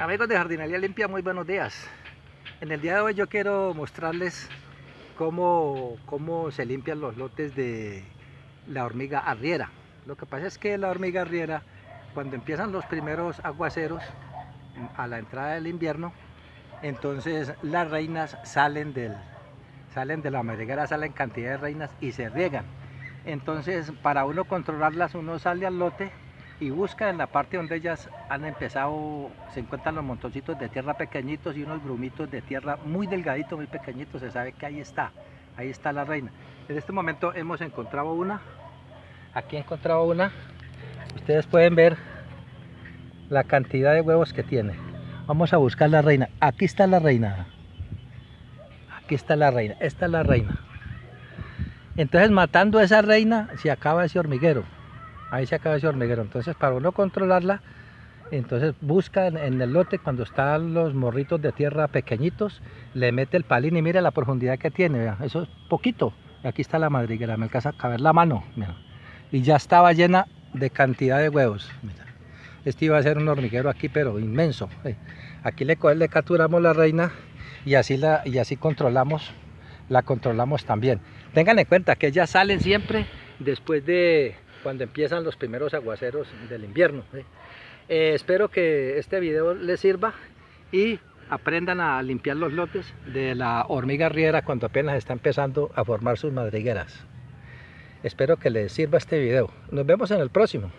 Amigos de Jardinería Limpia, muy buenos días. En el día de hoy yo quiero mostrarles cómo, cómo se limpian los lotes de la hormiga arriera. Lo que pasa es que la hormiga arriera, cuando empiezan los primeros aguaceros a la entrada del invierno, entonces las reinas salen, del, salen de la madriguera, salen cantidad de reinas y se riegan. Entonces para uno controlarlas uno sale al lote y busca en la parte donde ellas han empezado, se encuentran los montoncitos de tierra pequeñitos y unos grumitos de tierra muy delgaditos, muy pequeñitos, se sabe que ahí está, ahí está la reina. En este momento hemos encontrado una, aquí he encontrado una, ustedes pueden ver la cantidad de huevos que tiene. Vamos a buscar la reina, aquí está la reina, aquí está la reina, esta es la reina. Entonces matando a esa reina se acaba ese hormiguero ahí se acaba ese hormiguero. Entonces para uno controlarla, entonces busca en, el lote cuando están los morritos de tierra pequeñitos, le mete el palín y mire la profundidad que tiene, eso es poquito. Aquí está la madriguera, me alcanza a caber la mano, y ya estaba llena de cantidad de huevos. Este iba a ser un hormiguero aquí, pero inmenso. Aquí le, le capturamos la reina y así, la, y así controlamos, la controlamos también. Tengan en cuenta que ellas salen siempre después de cuando empiezan los primeros aguaceros del invierno. Eh, espero que este video les sirva y aprendan a limpiar los lotes de la hormiga riera cuando apenas está empezando a formar sus madrigueras. Espero que les sirva este video. Nos vemos en el próximo.